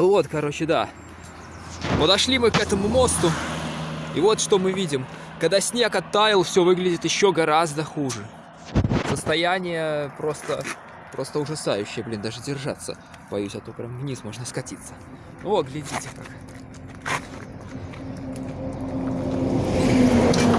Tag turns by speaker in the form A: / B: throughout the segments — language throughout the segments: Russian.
A: Вот, короче, да. Подошли мы к этому мосту. И вот что мы видим. Когда снег оттаял, все выглядит еще гораздо хуже. Состояние просто, просто ужасающее, блин, даже держаться. Боюсь, а то прям вниз можно скатиться. О, глядите как.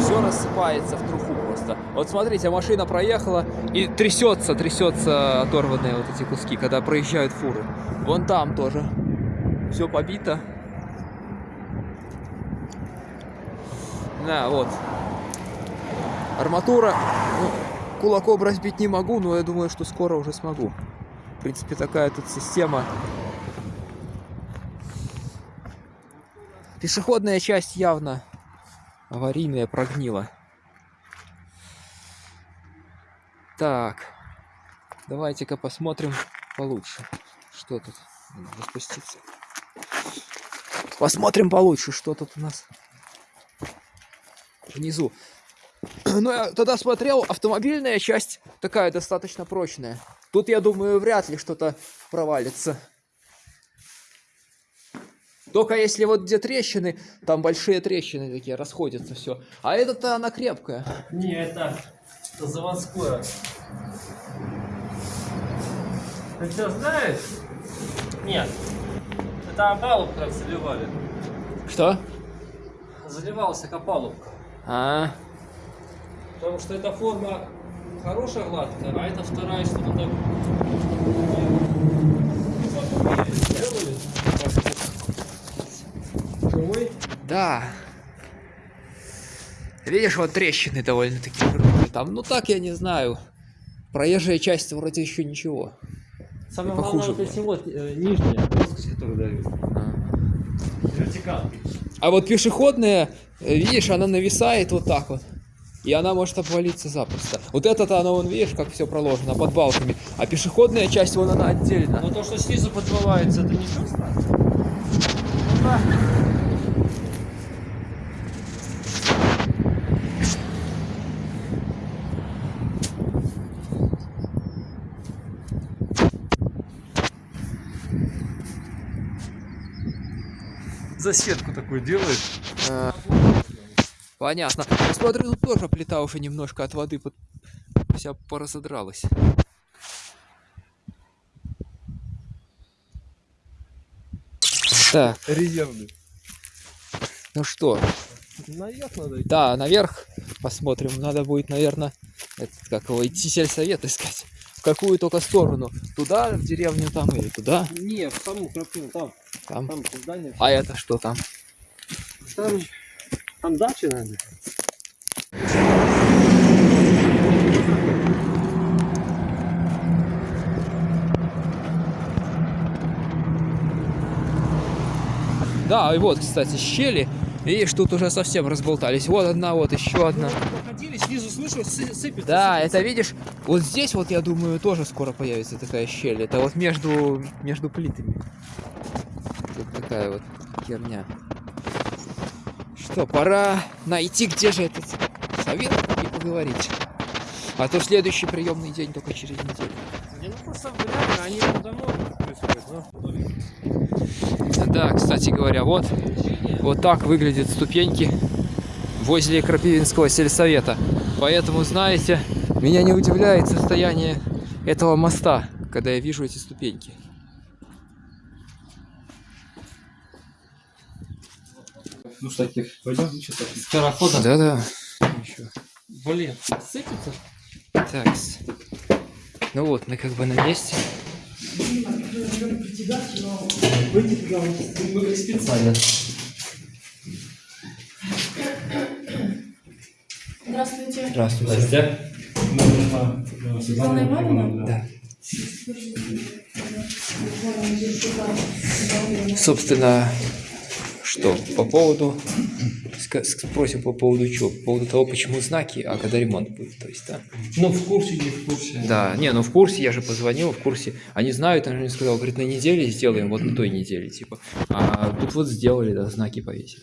A: Все рассыпается в труху просто. Вот смотрите, машина проехала и трясется, трясется оторванные вот эти куски, когда проезжают фуры. Вон там тоже. Все побито. На, вот. Арматура. Ну, кулаком разбить не могу, но я думаю, что скоро уже смогу. В принципе, такая тут система. Пешеходная часть явно аварийная прогнила. Так, давайте-ка посмотрим получше, что тут. Надо спуститься. Посмотрим получше, что тут у нас внизу. Ну, я тогда смотрел, автомобильная часть такая достаточно прочная. Тут, я думаю, вряд ли что-то провалится. Только если вот где трещины, там большие трещины такие, расходятся все. А это-то она крепкая.
B: Не, это, это заводское. Ты что, знаешь? Нет. Это опалубка заливали.
A: Что?
B: Заливался опалубка.
A: А,
B: Потому что эта форма хорошая, гладкая, а это вторая, что надо... Живой?
A: да. Видишь, вот трещины довольно-таки крупные там. Ну так, я не знаю. Проезжая часть вроде еще ничего.
B: Самое
A: И похуже
B: главное, вот эти вот нижняя плоскость, которую дают.
A: А.
B: Вертикалки.
A: А вот пешеходная, э, видишь, она нависает вот так вот. И она может обвалиться запросто. Вот это-то оно, вон, видишь, как все проложено под балками. А пешеходная часть, вон она отдельно.
B: Но то, что снизу подбивается, это не чувство? Засветку такую делаешь.
A: А, Понятно. Я смотрю, тут тоже плита уже немножко от воды под... вся поразодралась. Так,
B: Резервный.
A: ну что,
B: Наверх надо идти.
A: да, наверх посмотрим. Надо будет, наверное, этот, как его, идти сельсовет искать. Какую только сторону. Туда, в деревню там или туда.
B: Не, в саму крапину, там,
A: Там.
B: там здание.
A: А это что там?
B: Там, там дача, наверное.
A: Да, и вот, кстати, щели. Видишь, тут уже совсем разболтались. Вот одна, вот еще одна.
B: Проходили, снизу слышу, сы- сыпется.
A: Да,
B: сыпется.
A: это видишь, вот здесь вот, я думаю, тоже скоро появится такая щель. Это вот между, между плитами. Тут такая вот херня. Что, пора найти, где же этот совет и поговорить. А то следующий приемный день только через неделю.
B: Не, ну просто реально, они там давно происходят, ну.
A: Да, кстати говоря, вот, вот так выглядят ступеньки возле Крапивинского сельсовета. Поэтому, знаете, меня не удивляет состояние этого моста, когда я вижу эти ступеньки.
B: Ну, с таких, пойдем, что-то. Скорохода.
A: Да-да.
B: Блин, сыпется?
A: Так. Ну вот, мы как бы на месте.
B: Специально.
C: Здравствуйте.
A: Здравствуйте.
C: Светлана Ивановна?
A: Да. Собственно, что по поводу спросим по поводу чего? По поводу того, почему знаки, а когда ремонт будет, то есть, да?
B: Ну, в курсе, не в курсе.
A: Да, не, ну в курсе, я же позвонил, в курсе. Они знают, он же мне сказал, говорит, на неделе сделаем, вот на той неделе, типа. А тут вот сделали, да, знаки повесили.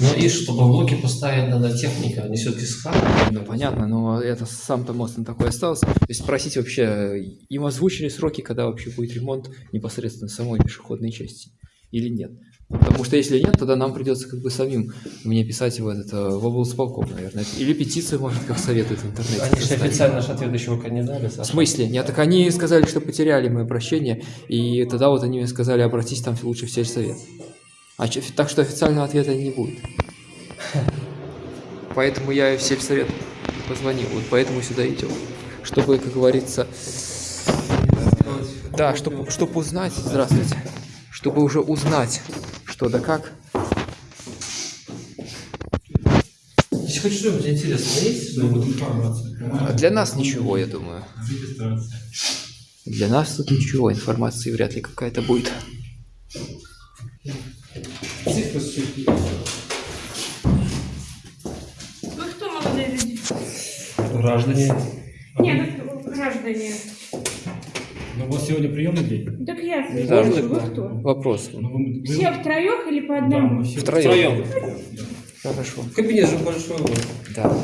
D: Ну и чтобы блоки поставить, надо техника, они все-таки с хабом.
A: Ну, понятно, но это сам-то мост он такой остался. То есть спросить вообще, им озвучили сроки, когда вообще будет ремонт непосредственно самой пешеходной части? или нет. Потому что если нет, тогда нам придется как бы самим мне писать в этот э, в облсполком, наверное. Или петицию, может, как советует в интернете.
D: Они же официально наш ответ еще пока не дали.
A: В
D: Саша.
A: смысле? Нет, так они сказали, что потеряли мое обращение, и тогда вот они мне сказали, обратись там лучше в сельсовет. А так что официального ответа не будет. Поэтому я и в сельсовет позвонил, вот поэтому сюда идем. Чтобы, как говорится, да, чтобы, чтобы узнать, здравствуйте, чтобы уже узнать, что да как.
D: Если хоть что-нибудь интересное есть,
C: Ну, вот информация.
A: А Для нас ничего, я думаю.
C: Регистрация.
A: Для нас тут ничего, информации вряд ли какая-то будет.
D: Граждане.
E: Нет, так граждане.
C: Ну, у вас сегодня приемный день?
E: Так я
A: Да,
E: спрашиваю, вы кто?
A: Вопрос.
C: Ну, вы- вы-
E: Все втроем или по
C: Да,
E: одному?
C: все
A: Втроем.
D: Втроем.
A: Хорошо.
D: Кабинет же большой.
A: Да.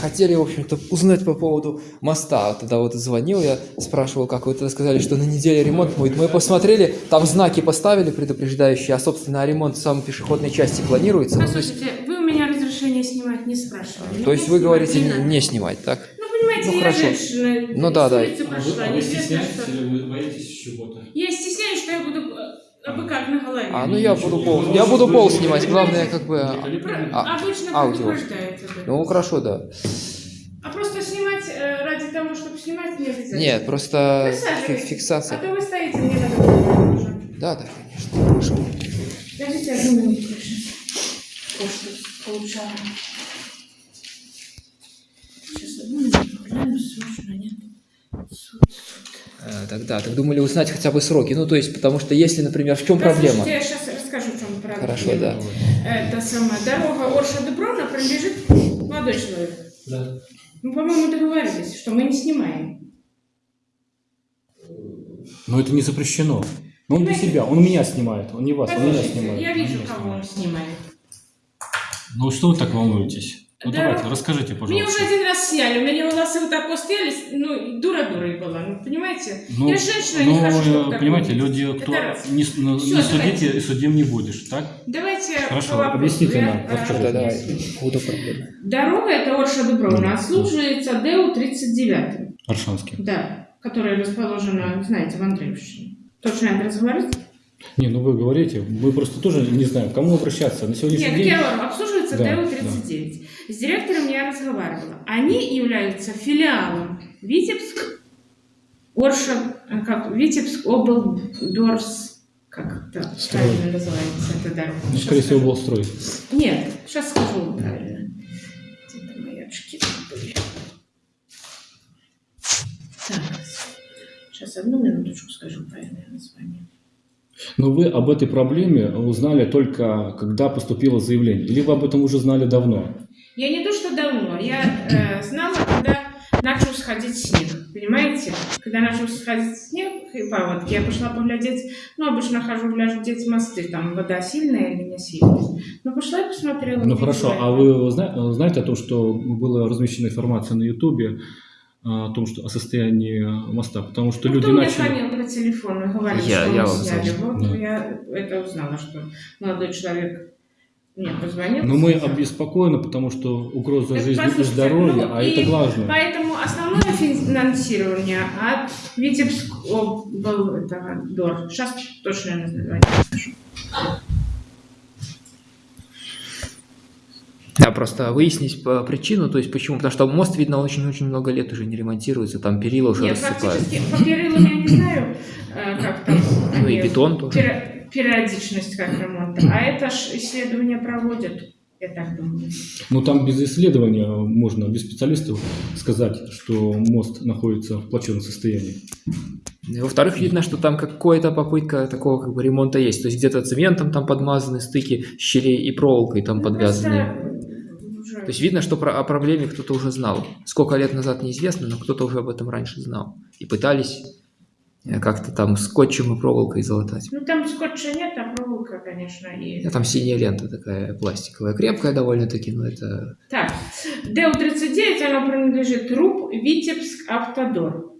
A: Хотели, в общем-то, узнать по поводу моста. Тогда вот звонил я, спрашивал, как вы тогда сказали, что на неделе ремонт будет. Мы посмотрели, там знаки поставили предупреждающие, а, собственно, ремонт в самой пешеходной части планируется. Ну, то есть,
E: Послушайте, вы у меня разрешение снимать не спрашивали.
A: то есть вы говорите
E: не
A: не снимать, так?
E: Ну, понимаете,
A: Ну,
E: я
A: хорошо.
E: женщина.
A: Ну, да, да.
E: прошла,
C: А вы
E: неизвестно,
C: стесняетесь
E: что.
C: или вы боитесь чего-то?
E: Я стесняюсь, что я буду э, как на голове.
A: А, ну я буду пол, я буду пол снимать, главное, как бы... а,
E: Про-
A: а,
E: Обычно
A: аудио. Ну, хорошо, да.
E: А просто снимать э, ради того, чтобы снимать, не обязательно.
A: Нет, просто
E: Присаживайтесь.
A: фи- фиксация.
E: А то вы стоите, мне надо уже.
A: Да, да, конечно, хорошо.
E: Подождите одну минуту, прошу. Получала. Сейчас одну минуту, гляну, срочно, нет.
A: Тогда, так думали узнать хотя бы сроки. Ну, то есть, потому что если, например, в чем проблема?
E: Послушайте, я сейчас расскажу, в чем проблема.
A: Хорошо, да.
E: Это самая дорога Орша-Дубровна принадлежит молодой человек.
D: Да.
E: Мы, по-моему, договорились, что мы не снимаем.
C: Но это не запрещено. Но он для себя, он меня снимает, он не вас, он меня
E: Послушайте,
C: снимает.
E: я вижу, кого он
C: снимает. Ну что вы так волнуетесь? Ну
E: Да.
C: давайте, расскажите,
E: Меня уже
C: пожалуйста.
E: один раз сняли, у меня волосы вот так стояли, ну, дура-дурой была, ну, понимаете?
C: Ну,
E: я женщина, не
C: ну,
E: хочу, чтобы
C: понимаете, люди, кто не, ну, не судите
E: давайте.
C: и судим не будешь, так?
E: Давайте
C: Хорошо,
E: по
C: объясните нам, расскажите.
A: Да, давай, буду проблемы.
E: Дорога это Орша Дубровна, отслуживается ДЭУ 39,
C: Аршанский.
E: да, которая расположена, знаете, в Андреевщине. Точно адрес говорить?
C: Не, ну вы говорите, мы просто тоже не знаем, к кому обращаться. На сегодняшний
E: Нет,
C: день...
E: я говорю, обслуживается
C: Да,
E: ДЭУ 39. С директором я разговаривала. Они являются филиалом Витебск, Орша, э, как Витебск облдорс, как это
C: Строй.
E: правильно называется эта дорога?
C: Ну, скорее всего, был строй.
E: Нет, сейчас скажу правильно. Где-то мои очки были. Так, сейчас одну минуточку скажу правильное название.
C: Но вы об этой проблеме узнали только, когда поступило заявление. Или вы об этом уже знали давно?
E: Я не то, что давно, я э, знала, когда начал сходить снег, понимаете? Когда начал сходить снег и паводки, я пошла поглядеть, ну, обычно хожу глядеть мосты, там вода сильная или не сильная. Ну, пошла и посмотрела.
C: Ну хорошо, а вы зна- знаете о том, что была размещена информация на Ютубе о том, что о состоянии моста? Потому что
E: Ну,
C: люди
E: Кто мне
C: начали...
E: звонил по телефону и говорил,
A: Я-
E: что
A: я
E: мы сняли? Вот
C: Да.
E: я это узнала, что молодой человек мне позвонил.
C: Но мы обеспокоены, потому что угроза
E: Так,
C: жизни и здоровья,
E: ну,
C: а
E: и
C: это главное.
E: Поэтому основное финансирование от Витебск был этого ДОР. Сейчас точное название
A: Да, просто выяснить причину, то есть почему. Потому что мост, видно, очень-очень много лет уже не ремонтируется, там перила уже
E: Нет,
A: рассыпают.
E: фактически по перилам я не знаю, э, как там.
A: Ну и бетон тоже.
E: пери- Периодичность как ремонта. А это ж исследования проводят, я так думаю.
C: Ну там без исследования можно, без специалистов сказать, что мост находится в плачевном состоянии.
A: И Во-вторых, видно, что там какая-то попытка такого как бы ремонта есть. То есть где-то цементом там подмазаны стыки щелей и проволокой там
E: Ну,
A: подвязаны.
E: просто
A: То есть видно, что про, о проблеме кто-то уже знал. Сколько лет назад неизвестно, но кто-то уже об этом раньше знал. И пытались э, как-то там скотчем и проволокой залатать.
E: Ну, там скотча нет, а проволока, конечно, и...
A: А там синяя лента такая пластиковая, крепкая довольно-таки, но это...
E: Так, ДУ-39, оно принадлежит РУП Витебск Автодор.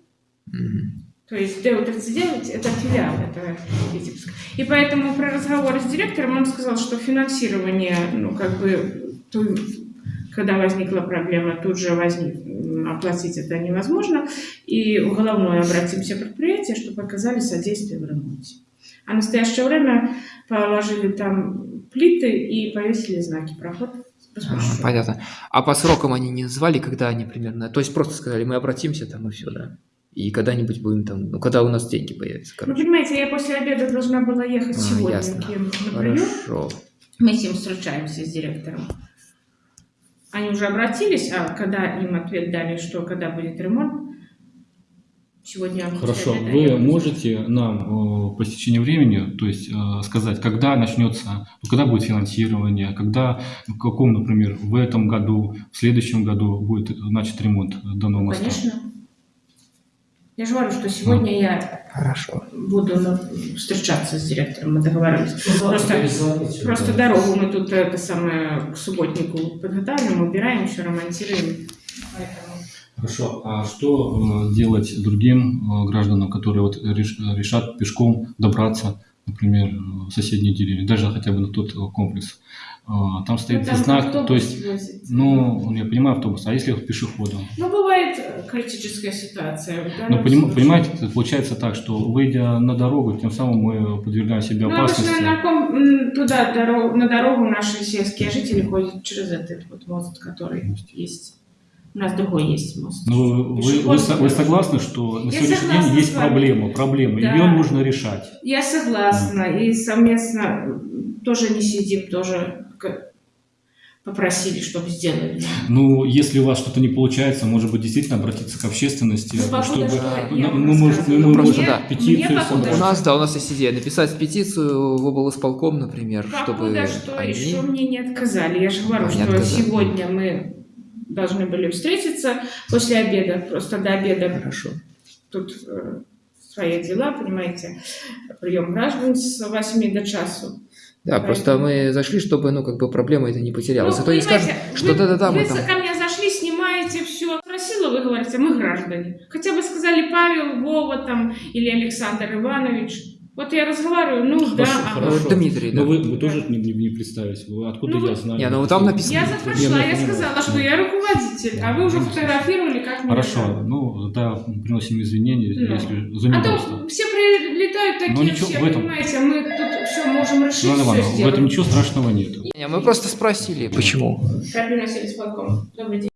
A: м,
E: То есть ДУ-39 это филиал этого Витебска. И поэтому при разговоре с директором он сказал, что финансирование, ну, как бы, когда возникла проблема, тут же возник, оплатить это невозможно. И в головное обратимся предприятие, чтобы оказали содействие в ремонте. А в настоящее время положили там плиты и повесили знаки проход.
A: а, понятно. А по срокам они не назвали, когда они примерно... То есть просто сказали, мы обратимся там и все, да? И когда-нибудь будем там... Ну, когда у нас деньги появятся,
E: Ну,
A: короче.
E: понимаете, я после обеда должна была ехать
A: А,
E: сегодня
A: ясно.
E: к ним на прием.
A: Хорошо.
E: Мы с ним встречаемся с директором. Они уже обратились, а когда им ответ дали, что когда будет ремонт, сегодня
C: Хорошо, вы можете нам э, по стечению времени, то есть э, сказать, когда начнется, когда будет финансирование, когда, в каком, например, в этом году, в следующем году будет начат ремонт данного моста?
E: Конечно. Я же говорю, что сегодня я
A: Хорошо.
E: буду ну, встречаться с директором, мы договорились. Просто-
D: Перезвоните,
E: Просто
D: да.
E: дорогу мы тут это самое к субботнику подготавливаем, убираем, все ремонтируем. Поэтому
C: Хорошо, а что э, делать другим э, гражданам, которые вот реш- решат пешком добраться, например, в соседние деревни, даже хотя бы на тот э, комплекс? Э, Там стоит
E: ну, там
C: знак, то есть,
E: возит.
C: ну, я понимаю автобус, а если пешеходом?
E: Ну, бывает э, критическая ситуация.
C: Ну, поним- понимаете, получается так, что выйдя на дорогу, тем самым мы подвергаем себя
E: Ну,
C: опасности.
E: обычно на, ком- туда, дорогу, на дорогу наши сельские жители ходят через этот вот мост, который есть. У нас другой есть мост.
C: Ну, вы, вы, вы согласны, что на сегодняшний день есть проблема, проблема,
E: Да.
C: ее нужно решать.
E: Я согласна. И совместно тоже не сидим, тоже к- попросили, чтобы сделали.
C: Ну, если у вас что-то не получается, может быть, действительно обратиться к общественности,
E: Ну,
C: чтобы
E: что
C: ну, мы, можем, мы
A: Просто
C: можем
A: да.
C: петицию
E: Мне
C: собрать.
A: У нас, да, у нас есть идея написать петицию в облсполком, например, чтобы
E: Покуда что,
A: они...
E: еще мне не отказали. Я же говорю,
A: А, не
E: что
A: отказали.
E: сегодня мы должны были встретиться после обеда, просто до обеда
A: Хорошо.
E: тут э, свои дела, понимаете, прием граждан с 8 до часу.
A: Да,
E: Поэтому-
A: просто мы зашли, чтобы, ну, как бы проблема это не потерялась.
E: Ну,
A: а то не скажут, что да-да-да, мы
E: вы
A: там...
E: ко мне зашли, снимаете все. Спросила, вы говорите, мы граждане. Хотя бы сказали Павел, Вова там или Александр Иванович. Вот я разговариваю, ну да,
C: Хорошо,
E: ага.
C: хорошо.
A: Вот Дмитрий, да.
C: Но вы, вы тоже не, не, не представились. Вы откуда
E: Ну,
C: я знаю?
A: Не, ну там написано.
E: Я
C: ну,
E: я
C: понимаю.
E: сказала, что я руководитель, а вы уже фотографировали, как меня
C: Хорошо,
E: зовут.
C: ну, да, приносим извинения,
E: Ну.
C: если за
E: А то все прилетают такие,
C: Ну, ничего,
E: все,
C: в этом-
E: понимаете, мы тут все можем решить,
C: Ну,
E: все
C: в этом ничего страшного нет.
A: Не, мы просто спросили, почему.
E: Добрый день.